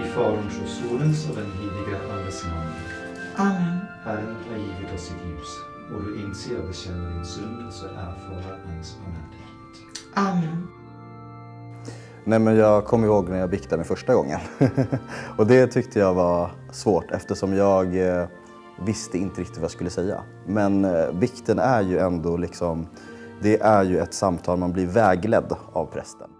I Faderns och Sonens och den heliga Andes namn. Amen. Herren har givit oss sitt ljus och du inser och bekänner din synd så erfara hans barmhärtighet. Amen. Nej, men jag kommer ihåg när jag biktade mig första gången. och det tyckte jag var svårt eftersom jag eh, visste inte riktigt vad jag skulle säga. Men eh, bikten är ju ändå liksom, det är ju ett samtal, man blir vägledd av prästen.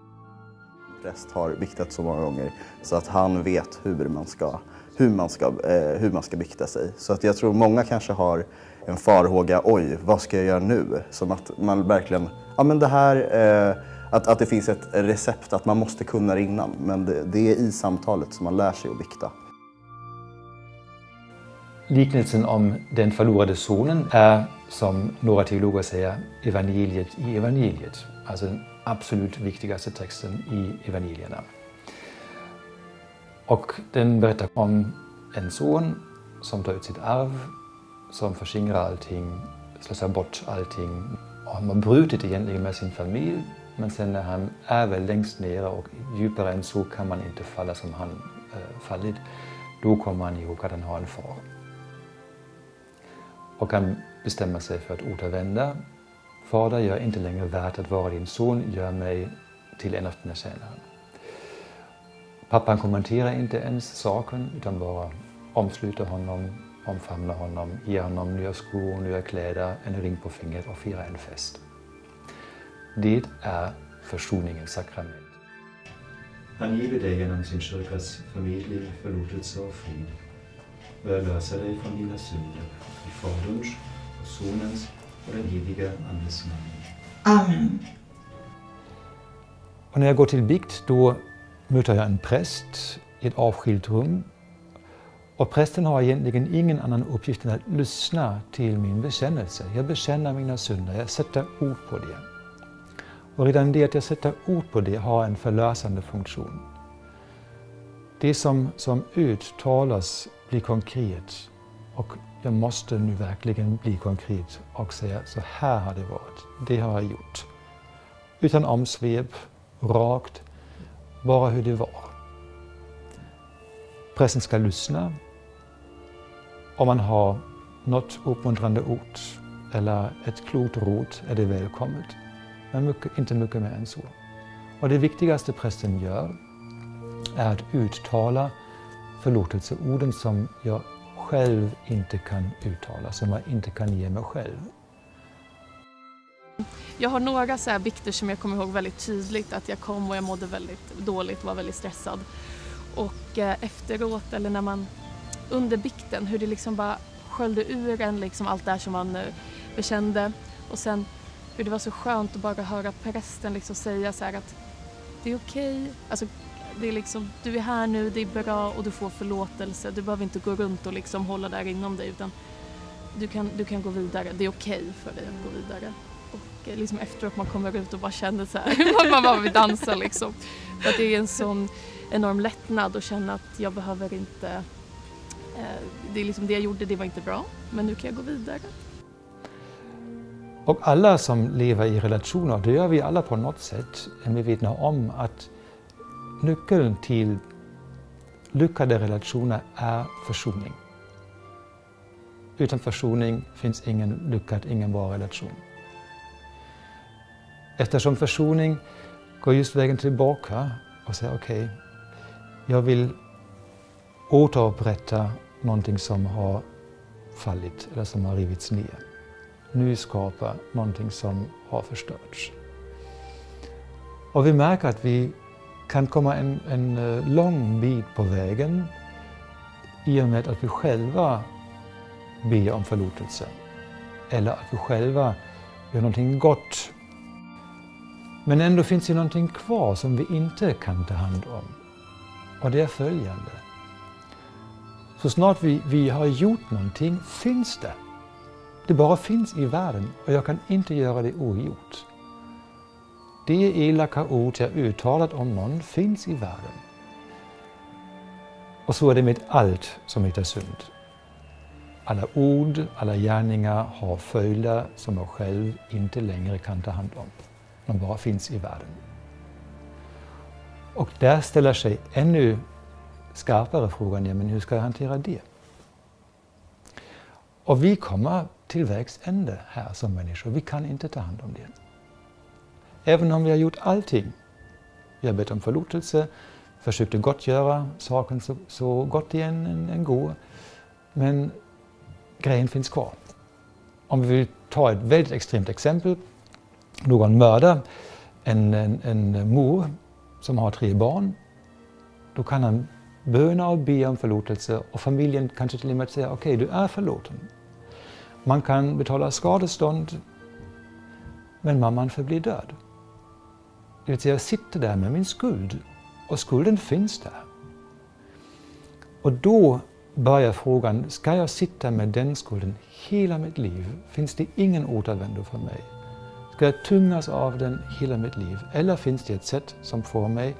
Präst har biktat så många gånger så att han vet hur man ska, hur man ska, eh, hur man ska bikta sig. Så att jag tror många kanske har en farhåga, oj, vad ska jag göra nu? Som att man verkligen, ja men det här, eh, att, att det finns ett recept, att man måste kunna det innan. Men det, det är i samtalet som man lär sig att bikta. Liknelsen om den förlorade sonen är, som några teologer säger, evangeliet i evangeliet. Alltså absolut viktigaste texten i evangelierna. Och den berättar om en son som tar ut sitt arv, som förskingrar allting, slösar bort allting. Och han har brutit egentligen med sin familj, men sen när han är väl längst nere och djupare än så kan man inte falla som han äh, fallit, då kommer han ihåg att han har en far. Och han bestämmer sig för att återvända. Fader, jag är inte längre värd att vara din son, gör mig till en av dina tjänare. Pappan kommenterar inte ens saken utan bara omsluter honom, omfamnar honom, ger honom nya skor, nya kläder, en ring på fingret och firar en fest. Det är försoningens sakrament. Han giver dig genom sin kyrkas förmedling förlåtelse och frid. Bör lösa dig från dina synder i Faderns och Sonens den heliga Andes namn. Amen. Och när jag går till bikt då möter jag en präst i ett avskilt rum. Och prästen har egentligen ingen annan uppgift än att lyssna till min bekännelse. Jag bekänner mina synder, jag sätter ord på det. Och redan det att jag sätter ord på det har en förlösande funktion. Det som, som uttalas blir konkret och jag måste nu verkligen bli konkret och säga så här har det varit, det har jag gjort. Utan omsvep, rakt, bara hur det var. Prästen ska lyssna. Om man har något uppmuntrande ord eller ett klokt råd är det välkommet. Men mycket, inte mycket mer än så. Och det viktigaste prästen gör är att uttala förlåtelseorden som jag själv inte kan uttala, som jag inte kan ge mig själv. Jag har några så här bikter som jag kommer ihåg väldigt tydligt att jag kom och jag mådde väldigt dåligt, var väldigt stressad. Och eh, efteråt eller när man under bikten hur det liksom bara sköljde ur en liksom allt det här som man eh, bekände och sen hur det var så skönt att bara höra prästen liksom säga så här att det är okej, okay. alltså det är liksom, du är här nu, det är bra och du får förlåtelse. Du behöver inte gå runt och liksom hålla där inom dig utan du kan, du kan gå vidare. Det är okej okay för dig att gå vidare. Och eh, liksom efteråt man kommer ut och bara känner så här, man bara vill dansa liksom. För att det är en sån enorm lättnad att känna att jag behöver inte, eh, det är liksom det jag gjorde, det var inte bra, men nu kan jag gå vidare. Och alla som lever i relationer, det gör vi alla på något sätt, är medvetna om att nyckeln till lyckade relationer är försoning. Utan försoning finns ingen lyckad, ingen bra relation. Eftersom försoning går just vägen tillbaka och säger okej, okay, jag vill återupprätta någonting som har fallit eller som har rivits ner. Nyskapa någonting som har förstörts. Och vi märker att vi kan komma en, en eh, lång bit på vägen i och med att vi själva ber om förlåtelse. Eller att vi själva gör någonting gott. Men ändå finns det någonting kvar som vi inte kan ta hand om. Och det är följande. Så snart vi, vi har gjort någonting finns det. Det bara finns i världen och jag kan inte göra det ogjort. Det elaka ord jag uttalat om någon finns i världen. Och så är det med allt som heter synd. Alla ord, alla gärningar har följder som jag själv inte längre kan ta hand om. De bara finns i världen. Och där ställer sig ännu skarpare frågan, ja, men hur ska jag hantera det? Och vi kommer till vägs ände här som människor. Vi kan inte ta hand om det. Även om vi har gjort allting. Vi har bett om förlåtelse, försökt att gottgöra saken så, så gott det än, går. Men grejen finns kvar. Om vi vill ta ett väldigt extremt exempel. Någon mördar en, en, en mor som har tre barn. Då kan han böna och be om förlåtelse och familjen kanske till och med säga okej, okay, du är förlåten. Man kan betala skadestånd, men mamman förblir död. Det vill säga, jag sitter där med min skuld och skulden finns där. Och då börjar frågan, ska jag sitta med den skulden hela mitt liv? Finns det ingen återvändo för mig? Ska jag tyngas av den hela mitt liv? Eller finns det ett sätt som får mig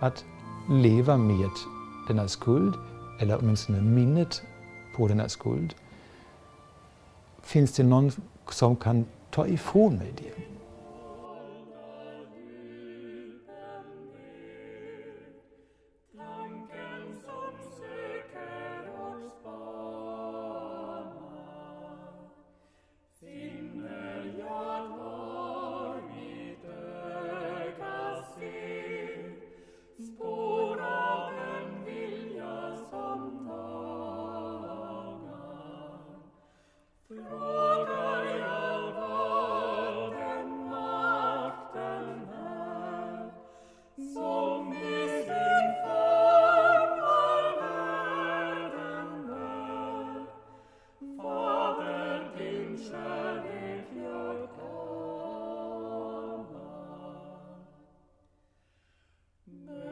att leva med denna skuld, eller åtminstone minnet på denna skuld? Finns det någon som kan ta ifrån mig det? Mm.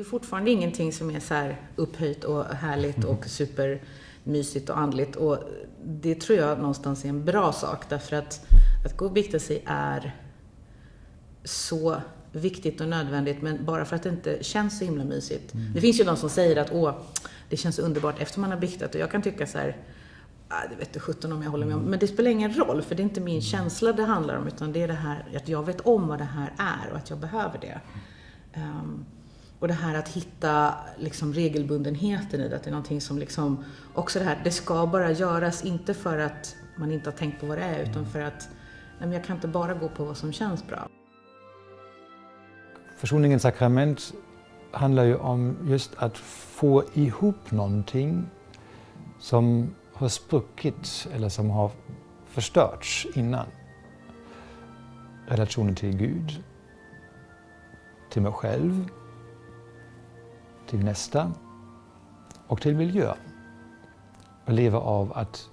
Ju fortfarande ingenting som är så här upphöjt och härligt och supermysigt och andligt. Och det tror jag någonstans är en bra sak därför att att gå och bikta sig är så viktigt och nödvändigt men bara för att det inte känns så himla mysigt. Mm. Det finns ju de som säger att åh, det känns underbart efter man har biktat och jag kan tycka så här ah, det vet du sjutton om jag håller med om. Men det spelar ingen roll, för det är inte min känsla det handlar om, utan det är det här att jag vet om vad det här är och att jag behöver det. Um, och det här att hitta liksom regelbundenheten i det, att det är någonting som liksom, också det här, det ska bara göras, inte för att man inte har tänkt på vad det är, utan för att, nej men jag kan inte bara gå på vad som känns bra. Försoningens sakrament handlar ju om just att få ihop någonting som har spruckit eller som har förstörts innan. Relationen till Gud, till mig själv, till nästa och till miljön. Och leva av att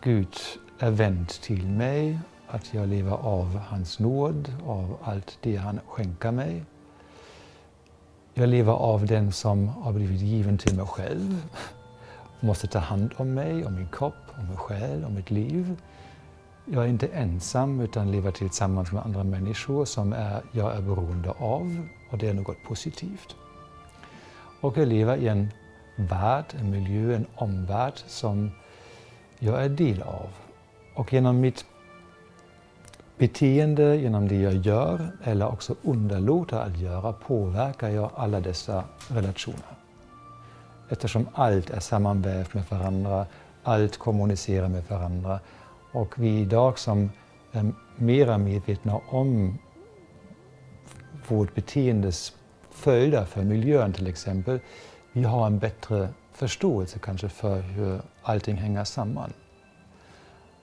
Gud är vänd till mig, att jag lever av hans nåd, av allt det han skänker mig. Jag lever av den som har blivit given till mig själv, måste ta hand om mig, om min kropp, om min själ, om mitt liv. Jag är inte ensam utan lever tillsammans med andra människor som är, jag är beroende av och det är något positivt och jag lever i en värld, en miljö, en omvärld som jag är del av. Och genom mitt beteende, genom det jag gör eller också underlåter att göra påverkar jag alla dessa relationer. Eftersom allt är sammanvävt med varandra, allt kommunicerar med varandra och vi idag som är mera medvetna om vårt beteendes följder för miljön till exempel. Vi har en bättre förståelse kanske för hur allting hänger samman.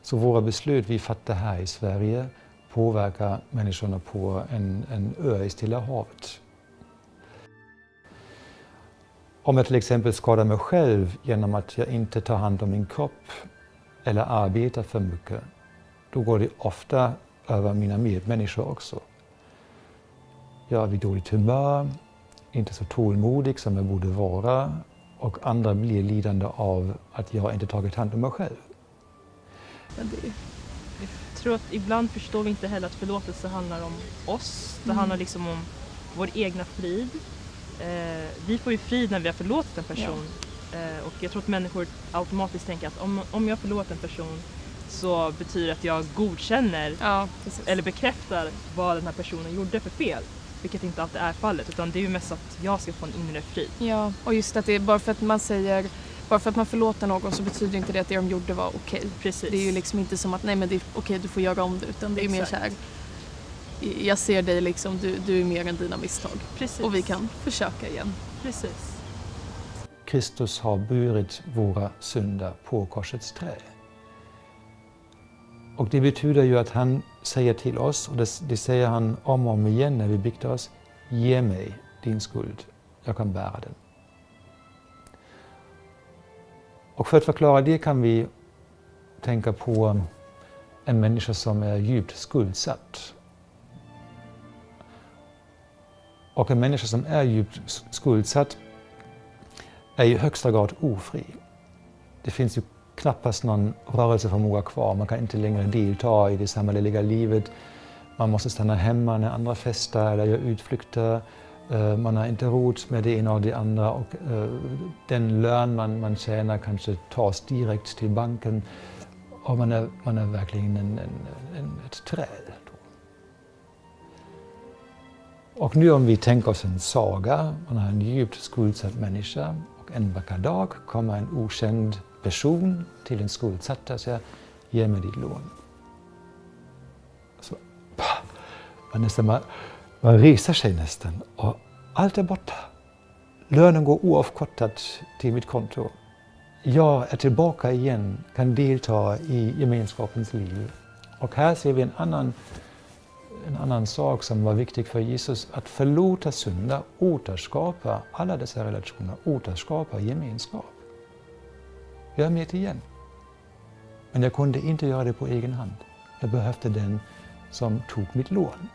Så våra beslut vi fattar här i Sverige påverkar människorna på en, en ö i Stilla havet. Om jag till exempel skadar mig själv genom att jag inte tar hand om min kropp eller arbetar för mycket, då går det ofta över mina medmänniskor också. Jag är vid dåligt humör, inte så tålmodig som jag borde vara och andra blir lidande av att jag inte tagit hand om mig själv. Men det, Jag tror att ibland förstår vi inte heller att förlåtelse handlar om oss. Det Mm. handlar liksom om vår egna frid. Eh, vi får ju frid när vi har förlåtit en person. Eh, och jag tror att människor automatiskt tänker att om, om jag förlåter en person så betyder det att jag godkänner ja, eller bekräftar vad den här personen gjorde för fel. Vilket inte alltid är fallet utan det är ju mest att jag ska få en inre frid. Ja, och just att det är bara för att man säger bara för att man förlåter någon så betyder inte det att det de gjorde var okej. Precis. Det är ju liksom inte som att nej men det är okej du får göra om det utan det är mer Exakt. så här. Jag ser dig liksom, du, du är mer än dina misstag. Precis. Och vi kan försöka igen. Precis. Kristus har burit våra synder på korsets trä. Och det betyder ju att han säger till oss, och det, det säger han om och om igen när vi biktar oss, ge mig din skuld, jag kan bära den. Och för att förklara det kan vi tänka på en människa som är djupt skuldsatt. Och en människa som är djupt skuldsatt är i högsta grad ofri. Det finns ju knappast någon rörelseförmåga kvar. Man kan inte längre delta i det samhälleliga livet. Man måste stanna hemma när andra festar eller gör utflykter. Eh, man har inte råd med det ena och det andra och eh, den lön man, man tjänar kanske tas direkt till banken och man är, man är verkligen en, en, en, ett träd. Och nu om vi tänker oss en saga, man har en djupt skuldsatt människa en vacker dag kommer en okänd person till den skuldsatta och säger ge mig ditt lån. Så, pah, man, nästan, man, man reser sig nästan och allt är borta. Lönen går oavkortat till mitt konto. Jag är tillbaka igen, kan delta i gemenskapens liv. Och här ser vi en annan en annan sak som var viktig för Jesus, att förlåta synder, återskapa alla dessa relationer, återskapa gemenskap. Jag är med igen. Men jag kunde inte göra det på egen hand. Jag behövde den som tog mitt lån.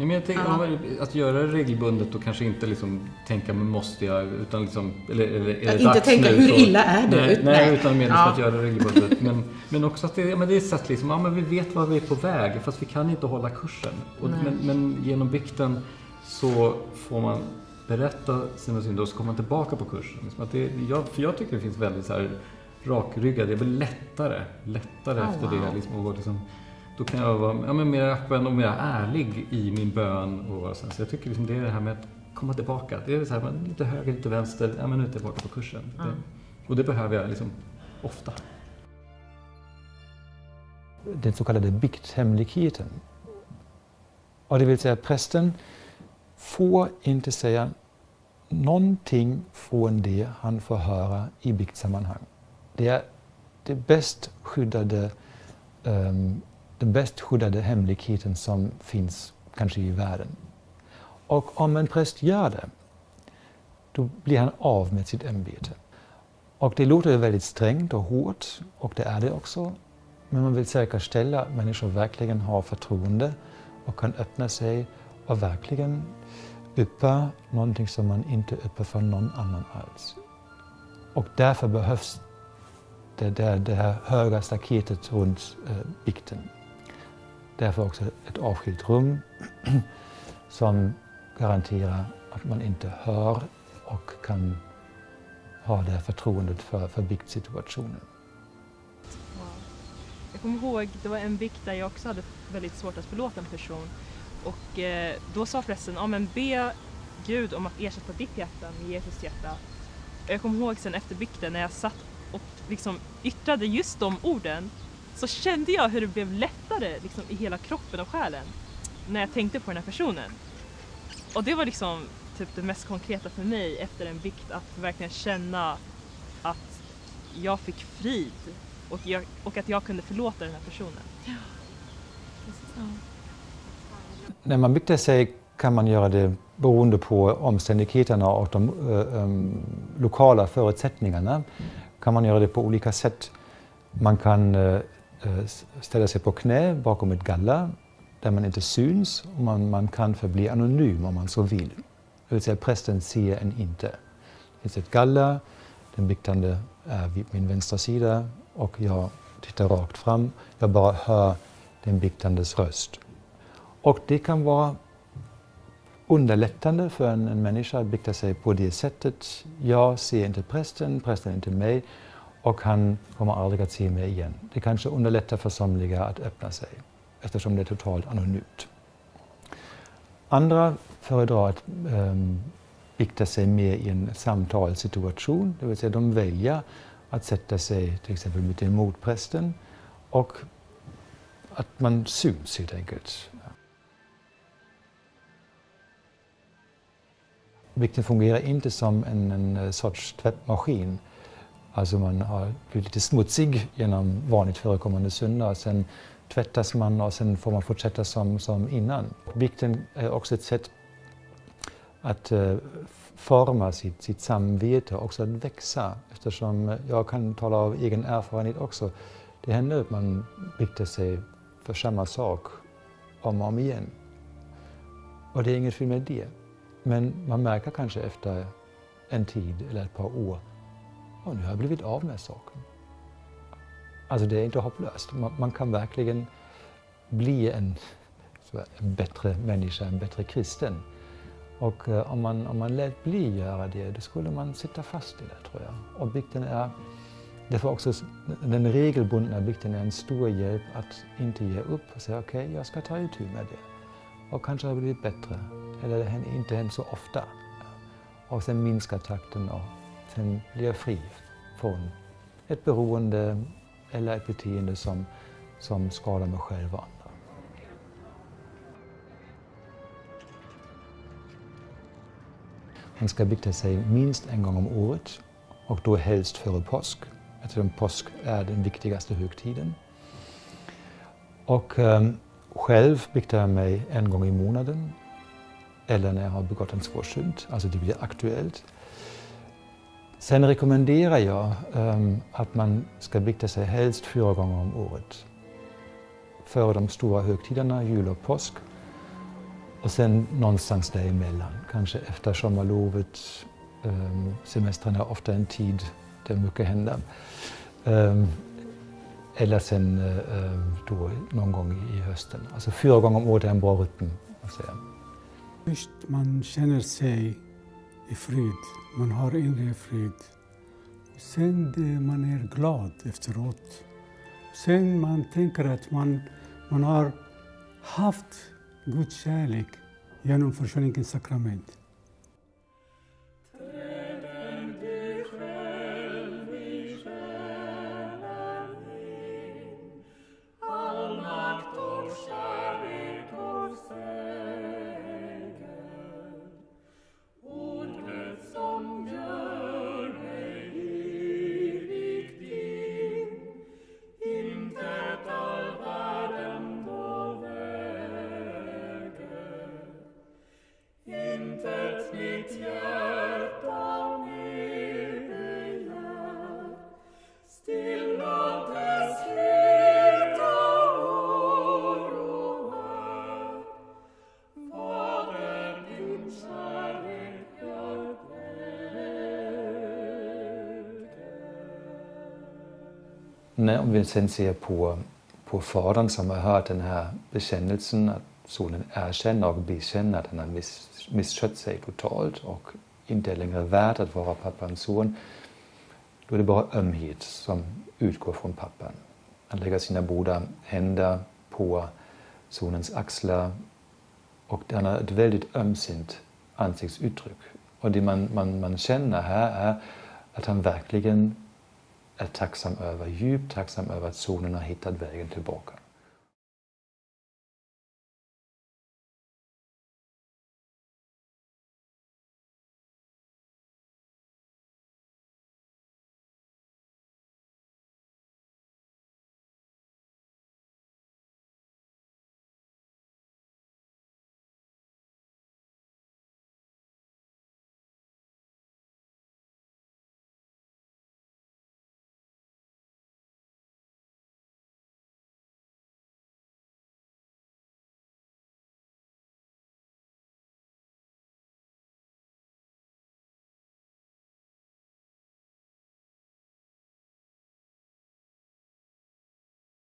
Ja, men jag tänker, Ja. Att göra det regelbundet och kanske inte liksom tänka men måste jag utan liksom, eller, eller är det inte dags tänka, nu, hur så- illa är det? Nej, Ut- nej, nej. utan mer liksom Ja. att göra det regelbundet. Men, men också att det, ja, men det är ett sätt liksom, ja men vi vet var vi är på väg fast vi kan inte hålla kursen. Och, men, men genom bikten så får man berätta sina synder och så kommer man tillbaka på kursen. Liksom att det, jag, för jag tycker det finns väldigt så här rakryggad, det är väl lättare, lättare Oh, efter wow. det. Liksom, och liksom, då kan jag vara ja, men mer öppen och mer ärlig i min bön. Och så, så jag tycker liksom det är det här med att komma tillbaka. Det är så här, man, lite höger, lite vänster, ja men nu är jag tillbaka på kursen. Ja. Det, och det behöver jag liksom ofta. den så kallade bikthemligheten. Och det vill säga prästen får inte säga någonting från det han får höra i biktsammanhang. Det är det bäst skyddade, ehm, den bäst skyddade hemligheten som finns kanske i världen. Och om en präst gör det, då blir han av med sitt ämbete. Och det låter ju väldigt strängt och hårt, och det är det också. Men man vill säkerställa att människor verkligen har förtroende och kan öppna sig och verkligen yppa någonting som man inte yppar för någon annan alls. Och därför behövs det, det, det här höga staketet runt eh, bikten. Därför också ett avskilt rum som garanterar att man inte hör och kan ha det här förtroendet för, för biktsituationen. Wow. Jag kommer ihåg, det var en bikt där jag också hade väldigt svårt att förlåta en person. Och eh, då sa prästen, ja men be Gud om att ersätta ditt hjärta med Jesus hjärta. Och jag kommer ihåg sen efter bikten när jag satt och liksom yttrade just de orden så kände jag hur det blev lättare liksom, i hela kroppen och själen när jag tänkte på den här personen. Och det var liksom typ det mest konkreta för mig efter en bikt att verkligen känna att jag fick frid och, jag, och att jag kunde förlåta den här personen. Ja. När man biktar sig kan man göra det beroende på omständigheterna och de eh, em, lokala förutsättningarna. Kan man göra det på olika sätt. Man kan eh, Eh, ställa sig på knä bakom ett galler där man inte syns och man, man kan förbli anonym om man så vill. Det vill säga prästen ser en inte. Det finns ett galler, den biktande är vid min vänstra sida och jag tittar rakt fram. Jag bara hör den biktandes röst. Och det kan vara underlättande för en, en människa att bikta sig på det sättet. Jag ser inte prästen, prästen inte mig och han kommer aldrig att se mig igen. Det kanske underlättar för somliga att öppna sig eftersom det är totalt anonymt. Andra föredrar att ehm, um, bikta sig mer i en samtalssituation, det vill säga de väljer att sätta sig till exempel mitt emot prästen och att man syns helt enkelt. Bikten fungerar inte som en, en eh, sorts tvättmaskin. Alltså man har blivit lite smutsig genom vanligt förekommande synder. Sen tvättas man och sen får man fortsätta som, som innan. Bikten är också ett sätt att uh, forma sitt, sitt samvete, också att växa. Eftersom jag kan tala av egen erfarenhet också. Det händer att man biktar sig för samma sak om och om igen. Och det är inget fel med det. Men man märker kanske efter en tid eller ett par år, och nu har jag blivit av med saken. Alltså det är inte hopplöst. Man, man kan verkligen bli en, en, bättre människa, en bättre kristen. Och eh, om, man, om man lät bli göra det, då skulle man sitta fast i det tror jag. Och bikten är, därför också den regelbundna bikten är en stor hjälp att inte ge upp och säga okej, okay, jag ska ta itu med det. Och kanske har det blivit bättre. Eller det händer inte hänt så ofta. Och sen minska takten och sen blir jag fri från ett beroende eller ett beteende som, som skadar mig själv och andra. Man ska bikta sig minst en gång om året och då helst före påsk eftersom påsk är den viktigaste högtiden. Och um, själv biktar jag mig en gång i månaden eller när jag har begått en svår synd, alltså det blir aktuellt. Sen rekommenderar jag um, att man ska bikta sig helst fyra gånger om året. Före de stora högtiderna, jul och påsk. Och sen någonstans däremellan, kanske efter sommarlovet. Um, semestern är ofta en tid där mycket händer. Um, eller sen uh, då någon gång i hösten. Alltså fyra gånger om året är en bra rytm. Först man känner sig i frid, man har inre frid. Sen det, man är glad efteråt. Sen man tänker att man, man har haft Guds kärlek genom försoningens sakrament. Om vi sen ser på, på fadern som har hört den här bekännelsen, att sonen erkänner och bekänner att han har miss, misskött sig totalt och inte längre värd att vara pappans son. Då är det bara ömhet som utgår från pappan. Han lägger sina båda händer på sonens axlar och han har ett väldigt ömsint ansiktsuttryck. Och det man, man, man känner här är att han verkligen är tacksam över, djupt tacksam över att solen har hittat vägen tillbaka.